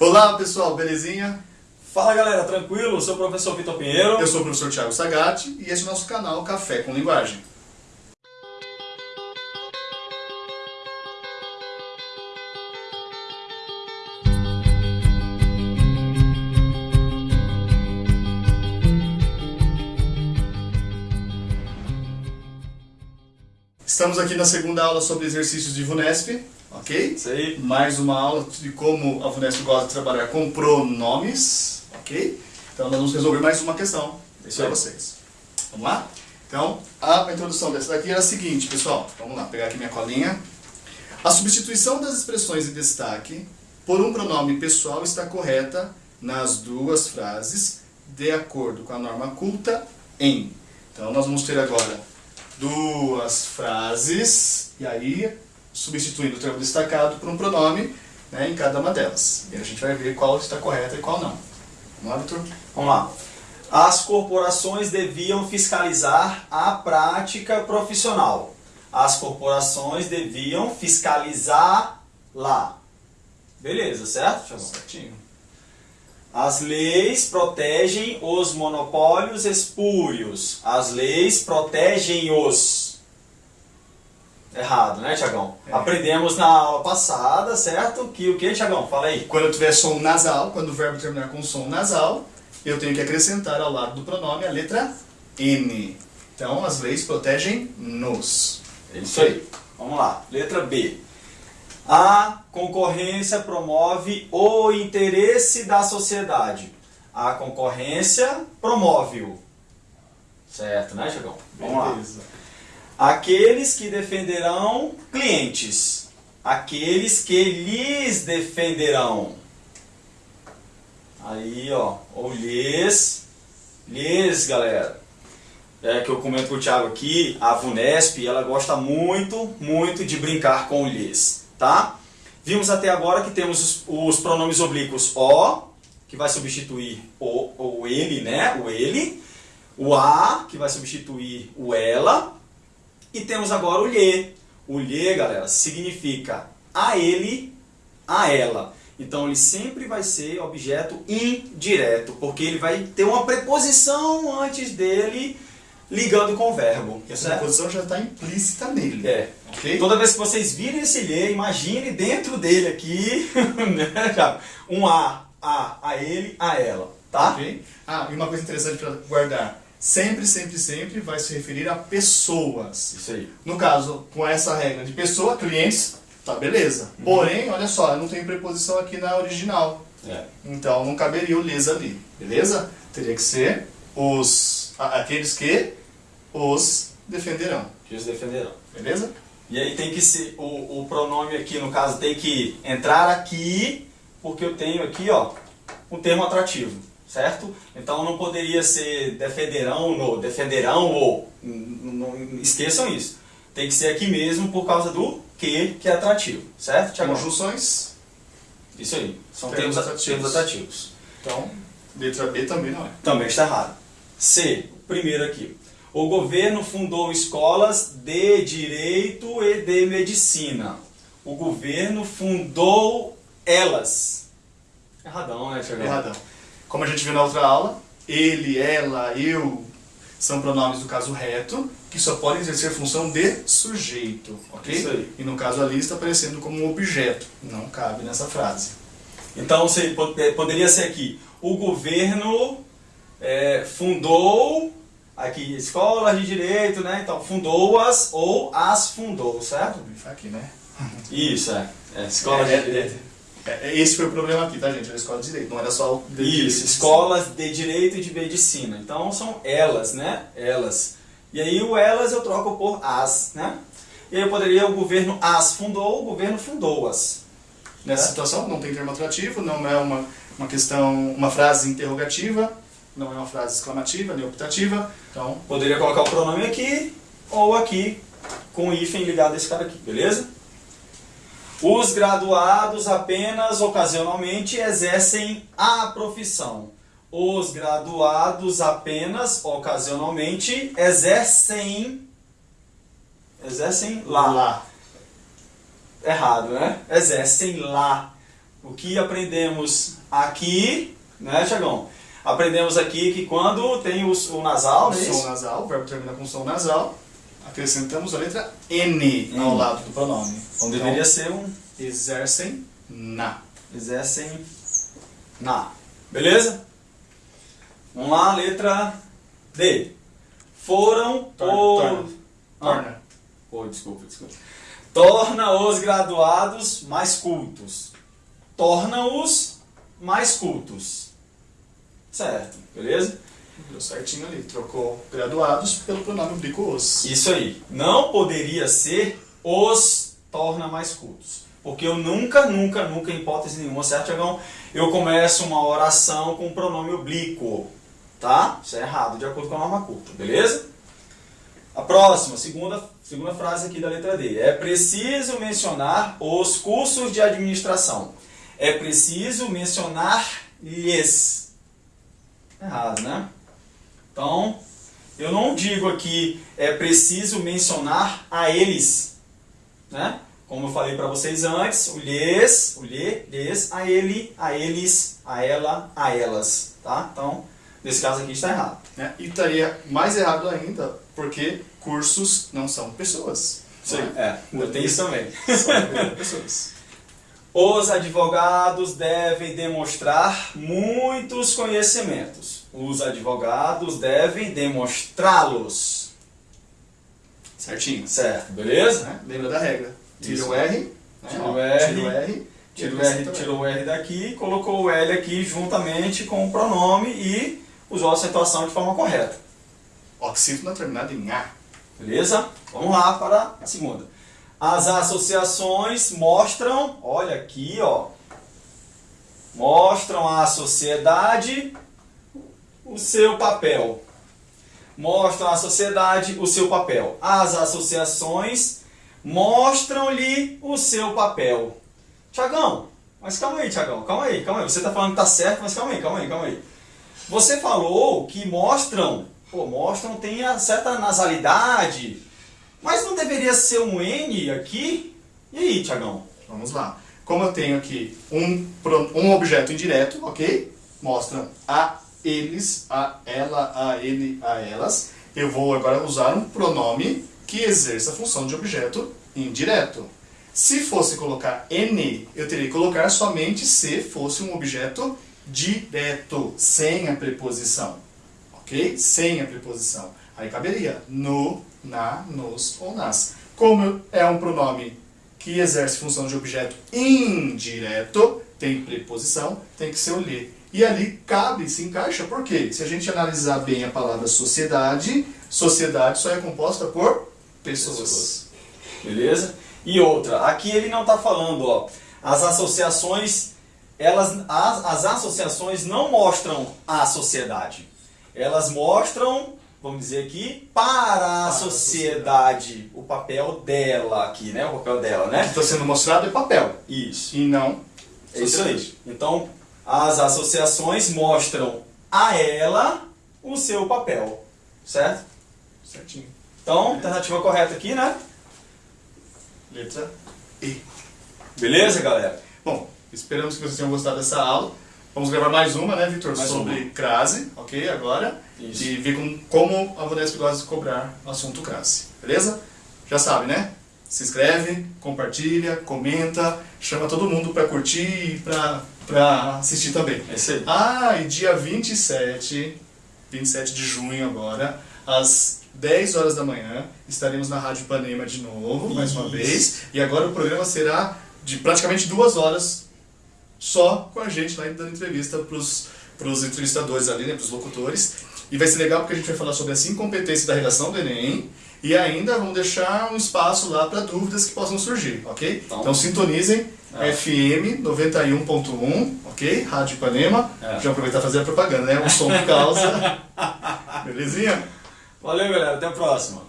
Olá pessoal, belezinha? Fala galera, tranquilo? Eu sou o professor Vitor Pinheiro. Eu sou o professor Thiago Sagatti e esse é o nosso canal Café com Linguagem. Estamos aqui na segunda aula sobre exercícios de VUNESP, ok? Mais uma aula de como a VUNESP gosta de trabalhar com pronomes, ok? Então nós vamos resolver mais uma questão para vocês. Vamos lá? Então, a introdução dessa daqui era a seguinte, pessoal. Vamos lá, pegar aqui minha colinha. A substituição das expressões em destaque por um pronome pessoal está correta nas duas frases, de acordo com a norma culta em. Então, nós vamos ter agora duas frases, e aí, substituindo o termo destacado por um pronome né, em cada uma delas. E a gente vai ver qual está correta e qual não. Vamos lá, Vitor? Vamos lá. As corporações deviam fiscalizar a prática profissional. As corporações deviam fiscalizar lá. Beleza, certo? Certinho. As leis protegem os monopólios espúrios. As leis protegem os. Errado, né, Tiagão? É. Aprendemos na aula passada, certo? Que o que, Tiagão? Fala aí. Quando eu tiver som nasal, quando o verbo terminar com som nasal, eu tenho que acrescentar ao lado do pronome a letra N. Então, as leis protegem nos. É isso aí. Vamos lá. Letra B. A concorrência promove o interesse da sociedade. A concorrência promove-o. Certo, né, Tiagão? Vamos lá. Aqueles que defenderão clientes. Aqueles que lhes defenderão. Aí, ó. Ou lhes. Lhes, galera. É que eu comento com o Thiago aqui, a VUNESP, ela gosta muito, muito de brincar com o lhes, tá? Vimos até agora que temos os, os pronomes oblíquos o, que vai substituir o ou ele, né? O ele. O a, que vai substituir o ela. E temos agora o lhe. O lhe, galera, significa a ele, a ela. Então ele sempre vai ser objeto indireto, porque ele vai ter uma preposição antes dele ligando com o verbo. E essa preposição já está implícita nele. É. Ok? Toda vez que vocês virem esse lhe, imagine dentro dele aqui né, um a, a, a ele, a ela. Tá? Ok? Ah, e uma coisa interessante para guardar. Sempre, sempre, sempre vai se referir a pessoas. Isso aí. No caso, com essa regra de pessoa, clientes, tá beleza. Uhum. Porém, olha só, eu não tenho preposição aqui na original. É. Então não caberia o lhes ali, beleza? Teria que ser os aqueles que os defenderão, Que os defenderão. beleza? E aí tem que ser, o, o pronome aqui no caso tem que entrar aqui, porque eu tenho aqui, ó, um termo atrativo, certo? Então não poderia ser defenderão no, defenderão ou, n- n- esqueçam isso. Tem que ser aqui mesmo por causa do que, que é atrativo, certo, Tiago? Conjunções, Isso aí, são Termos termos, atrativos. termos atrativos. então letra B também não é. Também está errado. C, primeiro aqui. O governo fundou escolas de direito e de medicina. O governo fundou elas. Erradão, né, Tiagão? Erradão. Como a gente viu na outra aula, ele, ela, eu são pronomes do caso reto, que só podem exercer função de sujeito, ok? Isso aí. E no caso ali está aparecendo como um objeto, não cabe nessa frase. Então po- eh, poderia ser aqui. O governo eh, fundou aqui escolas de direito, né? Então fundou-as ou as fundou, certo? Tá aqui, né? Isso, é. é escolas É, de direito. É, é, esse foi o problema aqui, tá, gente? Era a escola de direito, não era só o de Isso, direito. escolas de direito e de medicina. Então são elas, né? Elas. E aí o elas eu troco por as, né? E aí eu poderia, o governo as fundou, o governo fundou-as. Nessa né? situação, não tem termo atrativo, não é uma, uma questão, uma frase interrogativa, não é uma frase exclamativa nem optativa, então, Poderia colocar o pronome aqui ou aqui com o hífen ligado a esse cara aqui, beleza? Os graduados apenas ocasionalmente exercem a profissão. Os graduados apenas ocasionalmente exercem exercem lá. lá. Errado, né? Exercem lá. o que aprendemos aqui, né, Tiagão? Aprendemos aqui que quando tem o, o nasal, O não é som nasal, o verbo termina com som nasal, acrescentamos a letra N ao N. lado do pronome. Então deveria ser um exercem na. exercem na. Beleza? Vamos lá, letra D. Foram Torna, por... torna. Ah. Torna. Oh, desculpa, desculpa. Torna os graduados mais cultos. Torna-os mais cultos. Certo, beleza? Deu certinho ali. Trocou graduados pelo pronome oblíquo os. Isso aí. Não poderia ser os torna mais cultos. Porque eu nunca, nunca, nunca, em hipótese nenhuma, certo, Tiagão? Eu começo uma oração com o pronome oblíquo. Tá? Isso é errado, de acordo com a norma culta. Beleza? A próxima, segunda, segunda frase aqui da letra D. É preciso mencionar os cursos de administração. É preciso mencionar-lhes. Errado, né? Então, eu não digo aqui é preciso mencionar a eles, né? Como eu falei para vocês antes, o lhes, o lhe, lhes, a ele, a eles, a ela, a elas, tá? Então, nesse caso aqui está errado. Né? E estaria mais errado ainda, porque cursos não são pessoas. Sim, não é, ainda tem isso também. São pessoas. Os advogados devem demonstrar muitos conhecimentos. Os advogados devem demonstrá-los. Certinho. Certo, beleza? Né? Lembra da regra. Tira Isso. o R. Né? Tira o R. Tira o R. Tira o R, acrescenta tirou o R daqui, colocou o L aqui juntamente com o pronome e usou a acentuação de forma correta. Oxítono terminado em A. Beleza? Vamos lá para a segunda. As associações mostram, olha aqui, ó, mostram à sociedade o seu papel. Mostram à sociedade o seu papel. As associações mostram-lhe o seu papel. Tiagão, mas calma aí, Tiagão, calma aí, calma aí. Você está falando que tá certo, mas calma aí, calma aí, calma aí. Você falou que mostram, pô, mostram tem a certa nasalidade, mas não deveria ser um N aqui? E aí, Tiagão? Vamos lá. Como eu tenho aqui um, um objeto indireto, ok? Mostra a eles, a ela, a ele, a elas. Eu vou agora usar um pronome que exerça a função de objeto indireto. Se fosse colocar N, eu teria que colocar somente se fosse um objeto direto, sem a preposição. Ok? Sem a preposição. Aí caberia no, na, nos ou nas. Como é um pronome que exerce função de objeto indireto, tem preposição, tem que ser o lhe. E ali cabe, se encaixa, por quê? Se a gente analisar bem a palavra sociedade, sociedade só é composta por pessoas. Beleza? E outra, aqui ele não está falando, ó, as associações, elas, as, as associações não mostram a sociedade. Elas mostram, vamos dizer aqui, para a sociedade, o papel dela aqui, né? O papel dela, O né? que está sendo mostrado é papel, Isso. e não É isso aí. Então, as associações mostram a ela o seu papel, certo? Certinho. Então, alternativa correta aqui, né? Letra E. Beleza, galera? Bom, esperamos que vocês tenham gostado dessa aula. Vamos gravar mais uma, né, Vitor? Sobre uma. crase, ok? Agora. Isso. E ver com, como a Vunesp gosta de cobrar o assunto crase. Beleza? Já sabe, né? Se inscreve, compartilha, comenta, chama todo mundo pra curtir e pra, pra assistir também. É isso aí. Ah, e dia 27, 27 de junho agora, às 10 horas da manhã, estaremos na Rádio Ipanema de novo, mais uma Isso. vez. E agora o programa será de praticamente duas horas só com a gente lá dando entrevista pros, pros entrevistadores ali, né, pros locutores. E vai ser legal porque a gente vai falar sobre as incompetências da redação do Enem e ainda vamos deixar um espaço lá para dúvidas que possam surgir, ok? Então- Então, sintonizem É. FM 91.1, ok? Rádio Ipanema. É. Já aproveitar e fazer a propaganda, né? O som que causa. Belezinha? Valeu, galera. Até a próxima.